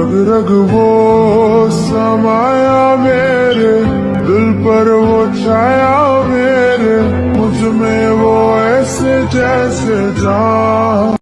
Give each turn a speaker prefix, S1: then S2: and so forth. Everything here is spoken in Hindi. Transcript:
S1: रग रग वो समाया मेरे, दिल पर वो छाया मेरे, मुझमें वो ऐसे जैसे जा